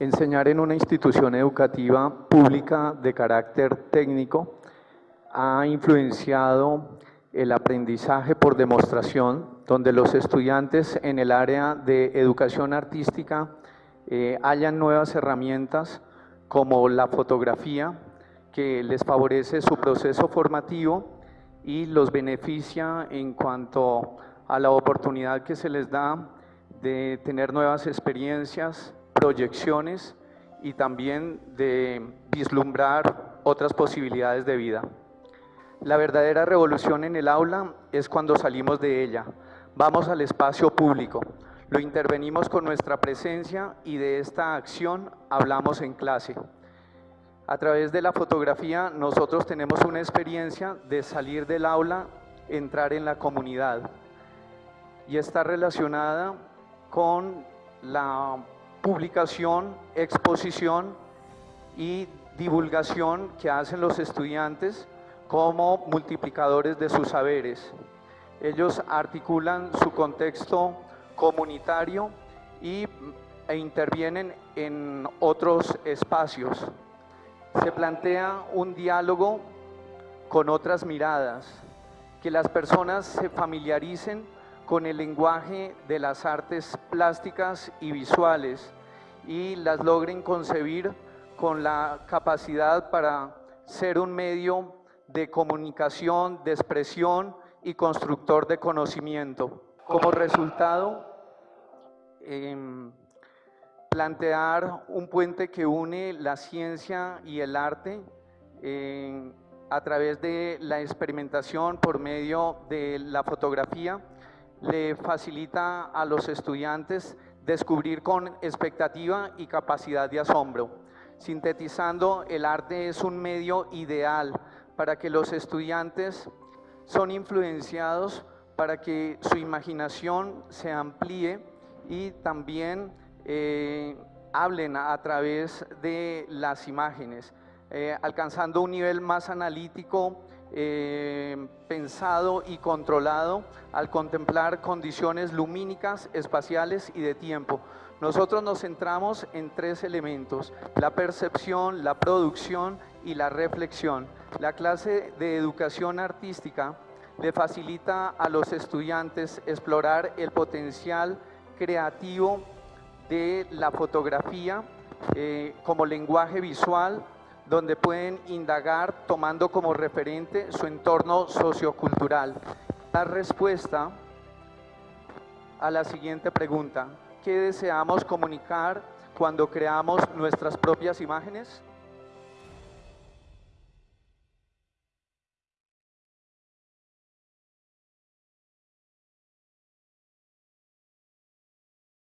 Enseñar en una institución educativa pública de carácter técnico ha influenciado el aprendizaje por demostración, donde los estudiantes en el área de educación artística eh, hayan nuevas herramientas como la fotografía, que les favorece su proceso formativo y los beneficia en cuanto a la oportunidad que se les da de tener nuevas experiencias, proyecciones y también de vislumbrar otras posibilidades de vida. La verdadera revolución en el aula es cuando salimos de ella, vamos al espacio público, lo intervenimos con nuestra presencia y de esta acción hablamos en clase. A través de la fotografía nosotros tenemos una experiencia de salir del aula, entrar en la comunidad y está relacionada con la publicación, exposición y divulgación que hacen los estudiantes como multiplicadores de sus saberes. Ellos articulan su contexto comunitario y, e intervienen en otros espacios. Se plantea un diálogo con otras miradas, que las personas se familiaricen con el lenguaje de las artes plásticas y visuales y las logren concebir con la capacidad para ser un medio de comunicación, de expresión y constructor de conocimiento. Como resultado, em, plantear un puente que une la ciencia y el arte em, a través de la experimentación por medio de la fotografía le facilita a los estudiantes descubrir con expectativa y capacidad de asombro. Sintetizando, el arte es un medio ideal para que los estudiantes son influenciados para que su imaginación se amplíe y también eh, hablen a, través de las imágenes, eh, alcanzando un nivel más analítico, eh, pensado y controlado al contemplar condiciones lumínicas, espaciales y de tiempo. Nosotros nos centramos en tres elementos, la percepción, la producción y la reflexión. La clase de educación artística le facilita a los estudiantes explorar el potencial creativo de la fotografía eh, como lenguaje visual, donde pueden indagar tomando como referente su entorno sociocultural. La respuesta a la siguiente pregunta, ¿qué deseamos comunicar cuando creamos nuestras propias imágenes?